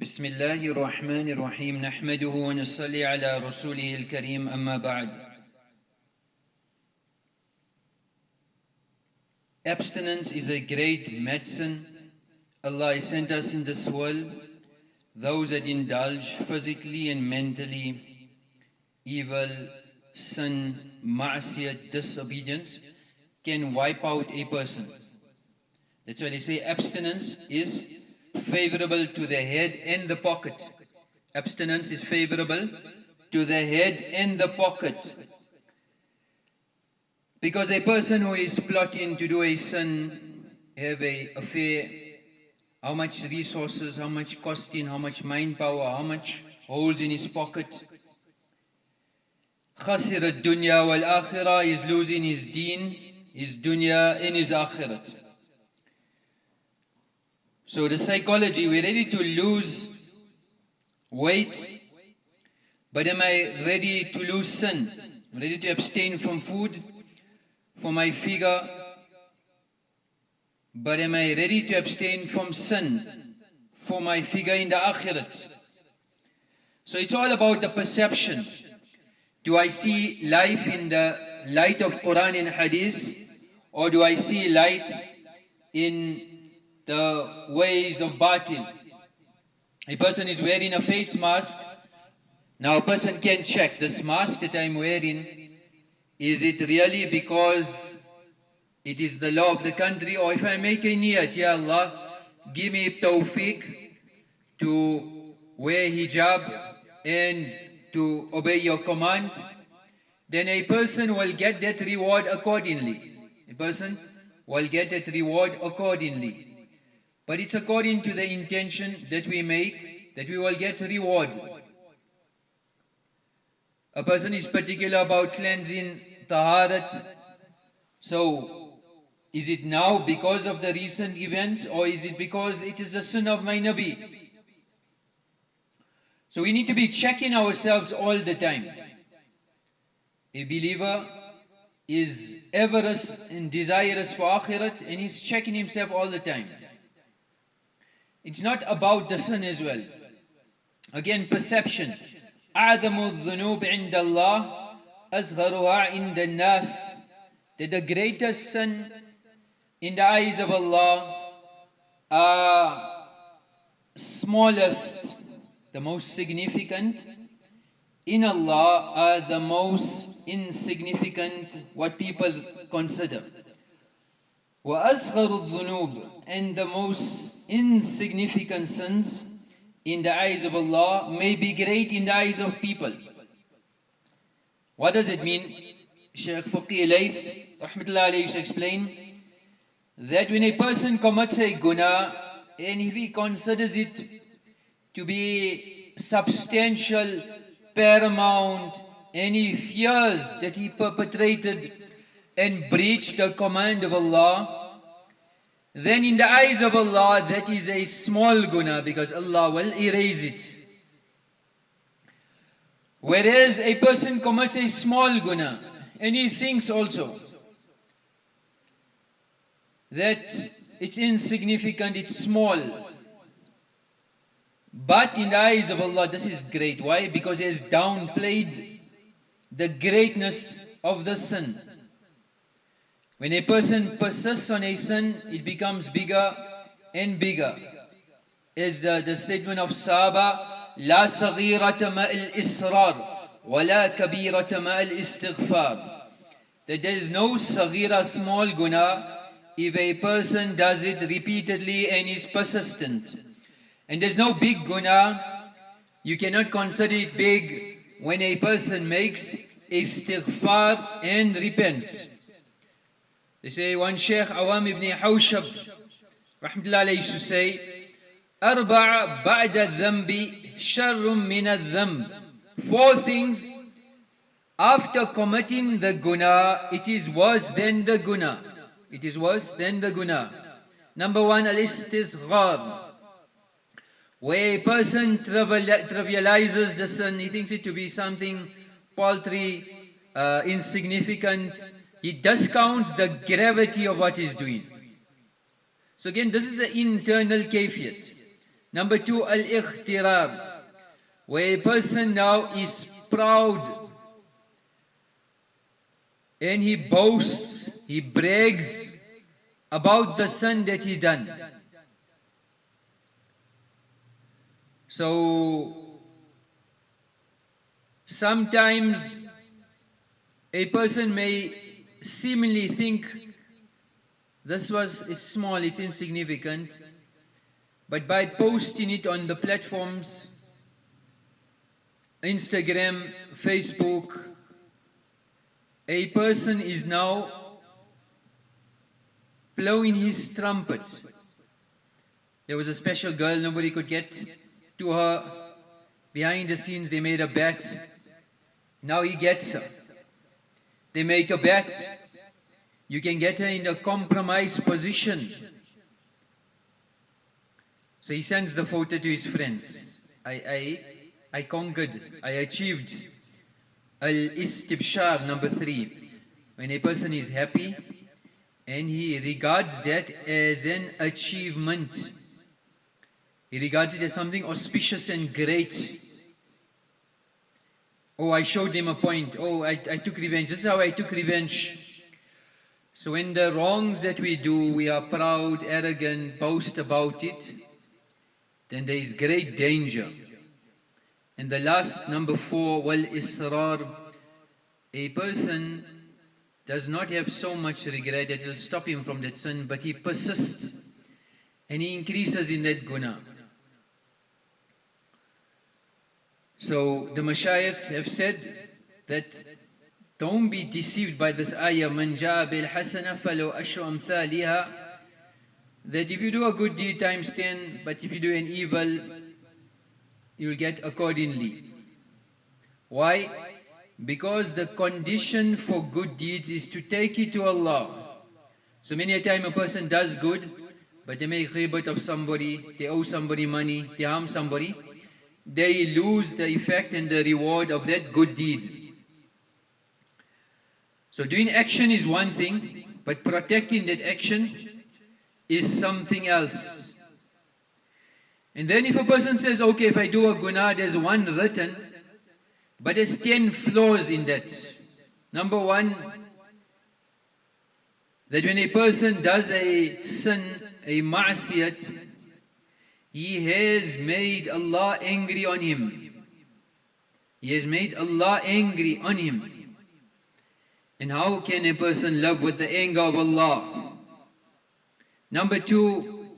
بسم الله الرحمن الرحيم نحمده ونصلي على رسوله الكريم أما بعد Abstinence is a great medicine. Allah sent us in this world those that indulge physically and mentally evil, sin, ma'asiyat, disobedience can wipe out a person. That's why they say abstinence is favorable to the head and the pocket. Abstinence is favorable to the head and the pocket. Because a person who is plotting to do a sin, have a affair, how much resources, how much costing, how much mind power, how much holes in his pocket. خسر الدنيا والآخرة is losing his deen, his dunya and his akhirat. So the psychology, we're ready to lose weight, but am I ready to lose sin? I'm ready to abstain from food for my figure, but am I ready to abstain from sin for my figure in the akhirat? So it's all about the perception. Do I see life in the light of Quran and Hadith, or do I see light in the ways of batil. A person is wearing a face mask. Now a person can check this mask that I'm wearing, is it really because it is the law of the country or if I make a niyat, Ya Allah, give me tawfiq to wear hijab and to obey your command, then a person will get that reward accordingly. A person will get that reward accordingly. But it's according to the intention that we make that we will get reward. A person is particular about cleansing taharat. So, is it now because of the recent events or is it because it is the sin of my Nabi? So we need to be checking ourselves all the time. A believer is avaricious and desirous for akhirat and he's checking himself all the time. It's not about the sin as well. Again, perception. أعظم الذنوب عند الله أصغرها عند الناس That the greatest sin in the eyes of Allah are smallest, the most significant. In Allah are the most insignificant, what people consider. وأصغر الذنوب and the most insignificant sins in the eyes of Allah may be great in the eyes of people. What does it mean? Shaykh Faqih Layth, rahmatullah alayhi, explain that when a person commits a guna and if he considers it to be substantial, paramount, and he fears that he perpetrated and breach the command of Allah, then in the eyes of Allah that is a small guna because Allah will erase it. Whereas a person commits a small guna and he thinks also that it's insignificant, it's small. But in the eyes of Allah this is great. Why? Because he has downplayed the greatness of the sin. When a person persists on a sin, it becomes bigger and bigger. Is the, the statement of Saba, لا صغيرة ماء الإسرار ولا كبيرة ماء الاستغفار. That there is no saghira small guna if a person does it repeatedly and is persistent. And there's no big guna, you cannot consider it big when a person makes istighfar and repents. They say one Sheikh Awam ibn Hawshab rahmatullah alayhi used to say أربع بعد الذنب شر من الذنب Four things after committing the guna it is worse than the guna it is worse than the guna number one al-istisghar where a person trivializes the sin he thinks it to be something paltry uh, insignificant he discounts the gravity of what he's doing. So again, this is an internal kafiyat. Number two, al-ikhtirar, where a person now is proud and he boasts, he brags about the sin that he done. So sometimes a person may seemingly think this was small, it's insignificant, but by posting it on the platforms, Instagram, Facebook, a person is now blowing his trumpet. There was a special girl, nobody could get to her. Behind the scenes, they made a bet. Now he gets her. They make a bet. You can get her in a compromised position. So he sends the photo to his friends. I, I, I conquered, I achieved Al-istibshar, number three. When a person is happy and he regards that as an achievement. He regards it as something auspicious and great. Oh, I showed them a point. Oh, I, I took revenge. This is how I took revenge. So when the wrongs that we do, we are proud, arrogant, boast about it, then there is great danger. And the last, number four, wal israr. A person does not have so much regret that it will stop him from that sin, but he persists and he increases in that guna. So the mashayikh have said that don't be deceived by this ayah, man bil hasana falu ashru amthaliha, that if you do a good deed times 10, but if you do an evil, you'll get accordingly. Why? Because the condition for good deeds is to take it to Allah. So many a time a person does good, but they make ghibat of somebody, they owe somebody money, they harm somebody, they lose the effect and the reward of that good deed. So doing action is one thing, but protecting that action is something else. And then if a person says, okay, if I do a guna, there's one written, but there's 10 flaws in that. Number one, that when a person does a sin, a ma'asiyat, he has made Allah angry on him. He has made Allah angry on him. And how can a person love with the anger of Allah? Number two,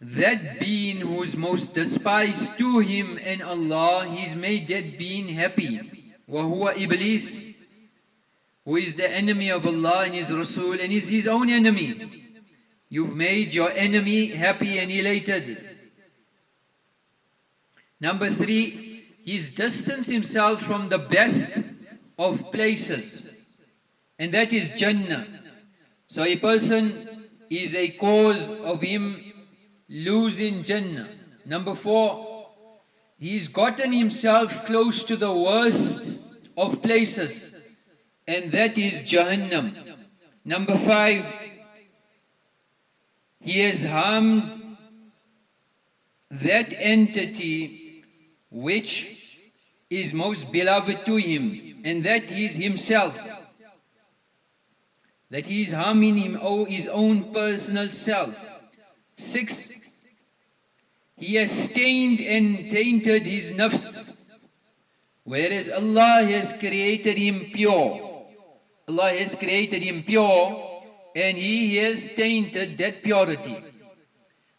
that being who is most despised to him and Allah, he's made that being happy. وَهُوَ Iblis, who is the enemy of Allah and His Rasul and is his own enemy. You've made your enemy happy and elated. Number three, he's distanced himself from the best of places. And that is Jannah. So a person is a cause of him losing Jannah. Number four, he's gotten himself close to the worst of places, and that is Jahannam. Number five, he has harmed that entity which is most beloved to him, and that is himself. That he is harming him, oh, his own personal self. Six, he has stained and tainted his nafs, whereas Allah has created him pure. Allah has created him pure, and He has tainted that purity.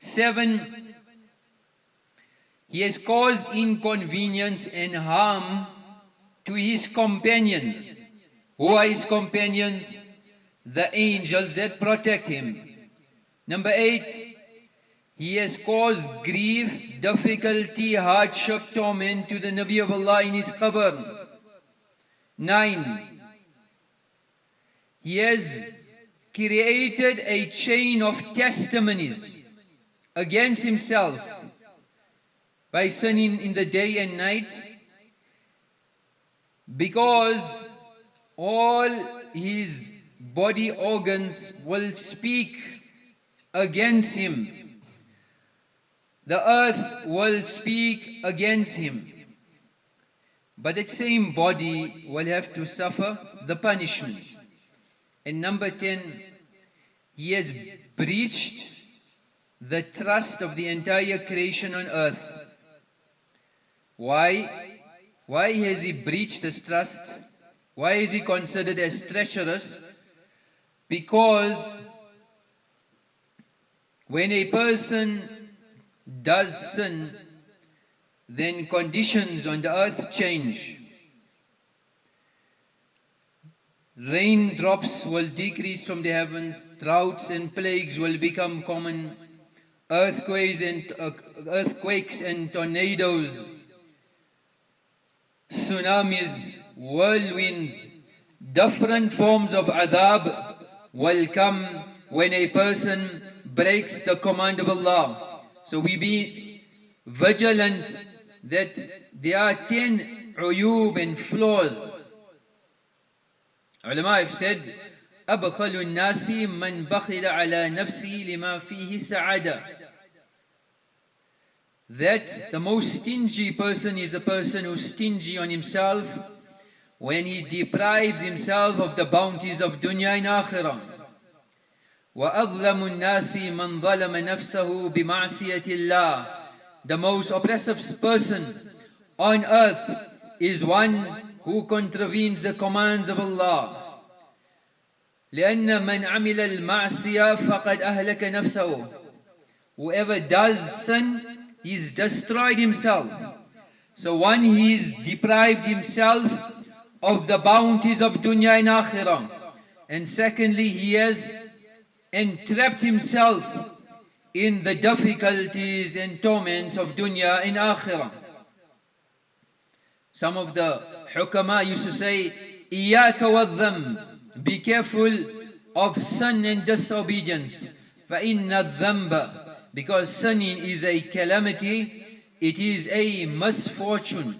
Seven, He has caused inconvenience and harm to His companions. Who are His companions? The angels that protect Him. Number eight, he has caused grief, difficulty, hardship, torment to the Nabi of Allah in his qabr. Nine, he has created a chain of testimonies against himself by sinning in the day and night because all his body organs will speak against him the earth will speak against him. But that same body will have to suffer the punishment. And number 10, he has breached the trust of the entire creation on earth. Why? Why has he breached this trust? Why is he considered as treacherous? Because when a person does sin, then conditions on the earth change. Raindrops will decrease from the heavens, droughts and plagues will become common, earthquakes and, uh, earthquakes and tornadoes, tsunamis, whirlwinds, different forms of adhab will come when a person breaks the command of Allah. So we be vigilant that there are ten uyub and flaws. Have said, أبخل الناس من بخل على نفسه لما فيه سعادة that the most stingy person is a person who's stingy on himself when he deprives himself of the bounties of dunya and akhirah. وأظلم الناس من ظلم نفسه بمعصية الله The most oppressive person on earth is one who contravenes the commands of Allah. لأن من عمل المعصية فقد أهلك نفسه Whoever does sin, he's destroyed himself. So one, he's deprived himself of the bounties of dunya and akhirah. And secondly, he has entrapped himself in the difficulties and torments of dunya and akhirah. Some of the hukama used to say, إِيَّاكَ وَالذَّنْبِ Be careful of sin and disobedience. فَإِنَّ الذَّنْبَ Because sinning is a calamity, it is a misfortune.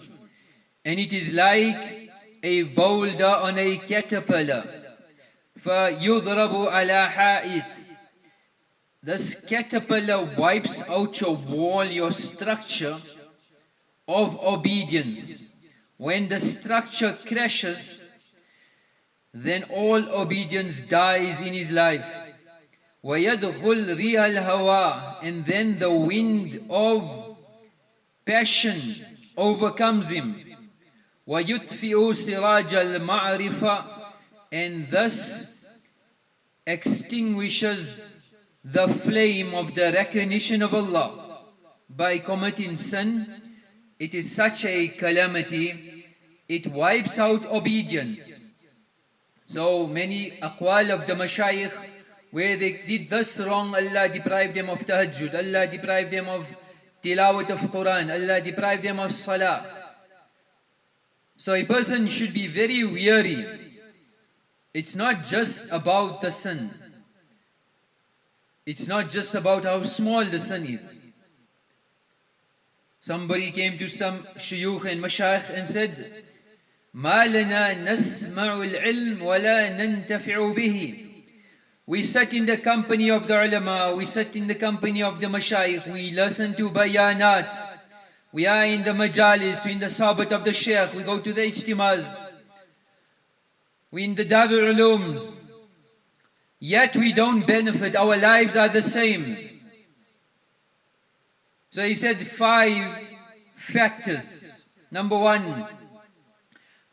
And it is like a boulder on a caterpillar. فَيُضْرَبُ عَلَى حَائِطٍ This caterpillar wipes out your wall, your structure of obedience. When the structure crashes, then all obedience dies in his life. وَيَدْخُلْ رِيَ الْهَوَىٰ And then the wind of passion overcomes him. وَيُطْفِئُ سِرَاجَ الْمَعْرِفَةِ And thus extinguishes the flame of the recognition of Allah. By committing sin, it is such a calamity, it wipes out obedience. So many aqwal of the mashayikh, where they did this wrong, Allah deprived them of tahajjud, Allah deprived them of tilawat of Quran, Allah deprived them of salah. So a person should be very weary. It's not just about the sin. It's not just about how small the sin is. Somebody came to some shuyukh and mashayikh and said, ما لنا نسمع العلم ولا ننتفع به We sit in the company of the ulama, we sit in the company of the mashayikh, we listen to bayanat, we are in the majalis, we in the sabat of the sheikh, we go to the ijtimaz, we in the darul ulums, yet we don't benefit, our lives are the same. So he said five factors. Number one,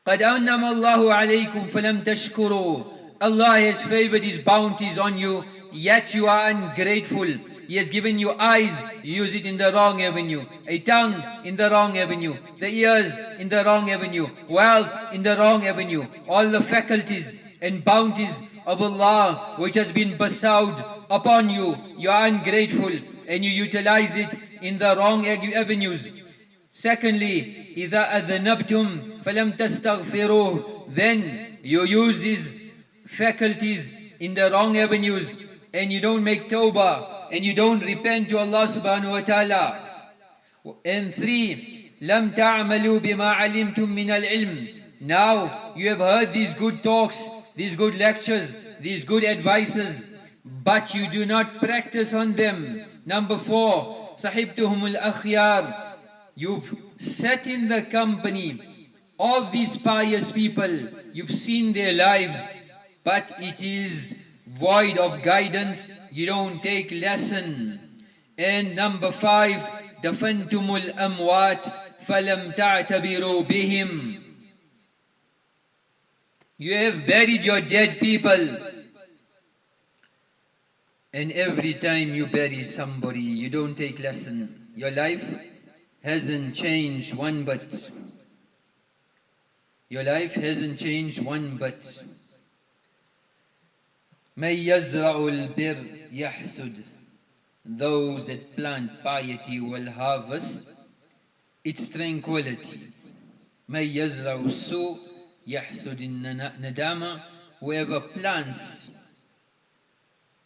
قد أنم الله عليكم فلم تشكروا Allah has favored His bounties on you, yet you are ungrateful. He has given you eyes, you use it in the wrong avenue. A tongue in the wrong avenue. The ears in the wrong avenue. Wealth in the wrong avenue. All the faculties and bounties of Allah which has been bestowed upon you. You are ungrateful and you utilize it in the wrong avenues. Secondly, إذا أذنبتم فلم تستغفروه Then you use these faculties in the wrong avenues and you don't make tawbah and you don't repent to Allah subhanahu wa ta'ala. And three, لم تعملوا بما علمتم من العلم Now you have heard these good talks, these good lectures, these good advices, but you do not practice on them. Number four, sahibtuhum al-akhyar. You've sat in the company of these pious people. You've seen their lives, but it is void of guidance. You don't take lesson. And number five, دفنتم الأموات فلم تعتبروا بهم. You have buried your dead people. And every time you bury somebody, you don't take lesson. Your life hasn't changed one bit. Your life hasn't changed one bit. من يزرع البر يحسد Those that plant piety will harvest its tranquility. من يزرع السوء يحسد الندامة Whoever plants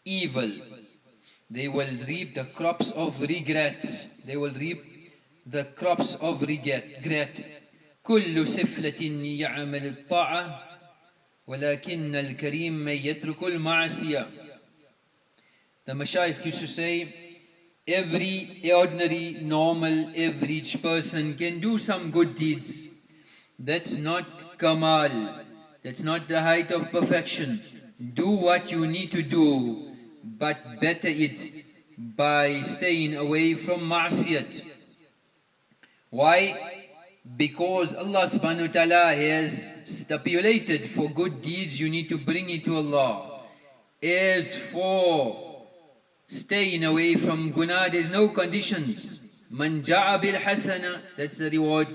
evil, they will reap the crops of regret. They will reap the crops of regret. كل سفلة يعمل الطاعة ولكن الكريم من يترك المعصية The Mashaykh used to say, every ordinary, normal, average person can do some good deeds. That's not kamal. That's not the height of perfection. Do what you need to do, but better it by staying away from ma'asiyat. Why? Because Allah subhanahu wa ta'ala has stipulated for good deeds you need to bring it to Allah. As for staying away from guna, there's no conditions. Man ja'a bil hasana, that's the reward.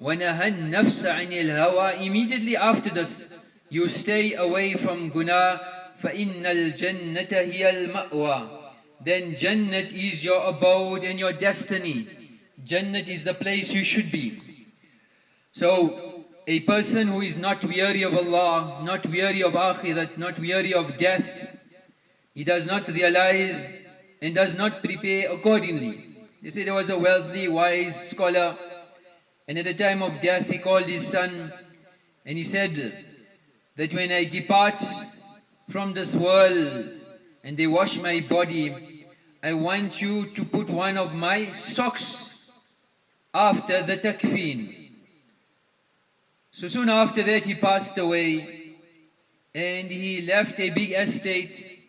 وَنَهَى النَّفْسَ عَنِ الْهَوَى Immediately after this, you stay away from guna. فَإِنَّ الْجَنَّةَ هِيَ الْمَأْوَى Then Jannat is your abode and your destiny. Jannat is the place you should be. So, a person who is not weary of Allah, not weary of Akhirat, not weary of death, he does not realize and does not prepare accordingly. They say there was a wealthy, wise scholar, and at the time of death he called his son, and he said that when I depart from this world and they wash my body, I want you to put one of my socks after the takfeen. So soon after that he passed away and he left a big estate.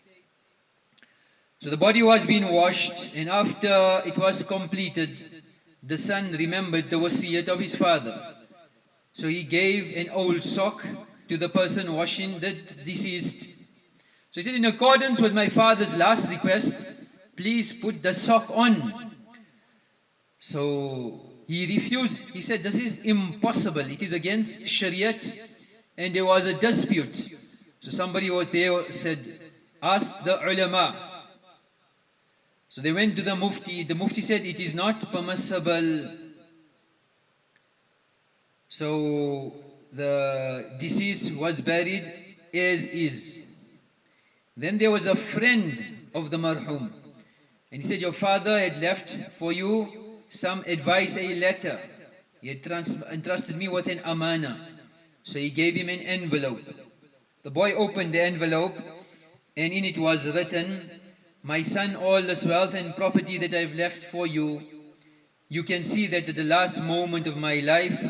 So the body was being washed and after it was completed, the son remembered the wasiyat of his father. So he gave an old sock to the person washing the deceased. So he said, in accordance with my father's last request, please put the sock on. So he refused. He said, this is impossible. It is against Shariat. And there was a dispute. So somebody was there said, ask the ulama. So they went to the mufti. The mufti said, it is not permissible. So the deceased was buried as is. Then there was a friend of the marhum. And he said, your father had left for you some advice, a letter. He had entrusted me with an amana. So he gave him an envelope. The boy opened the envelope and in it was written, My son, all this wealth and property that I've left for you, you can see that at the last moment of my life,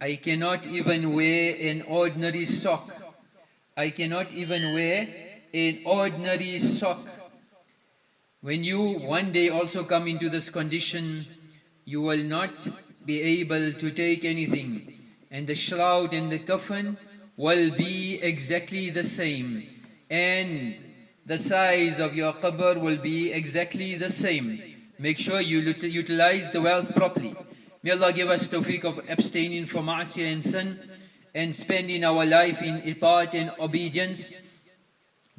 I cannot even wear an ordinary sock. I cannot even wear an ordinary sock. When you one day also come into this condition, you will not be able to take anything. And the shroud and the coffin will be exactly the same. And the size of your qabr will be exactly the same. Make sure you utilize the wealth properly. May Allah give us tawfiq of abstaining from ma'asiyah and sin and spending our life in itaat and obedience.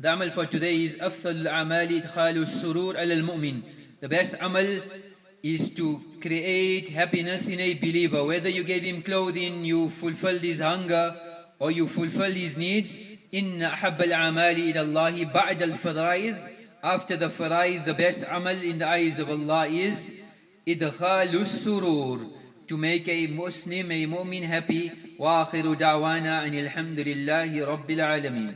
The amal for today is أفضل الأعمال إدخال السرور على المؤمن. The best amal is to create happiness in a believer. Whether you gave him clothing, you fulfilled his hunger, or you fulfilled his needs. إن أحب الأعمال إلى الله بعد الفرائض After the faraid, the best amal in the eyes of Allah is إدخال السرور To make a Muslim, a mu'min happy. وآخر دعوانا أن الحمد لله رب العالمين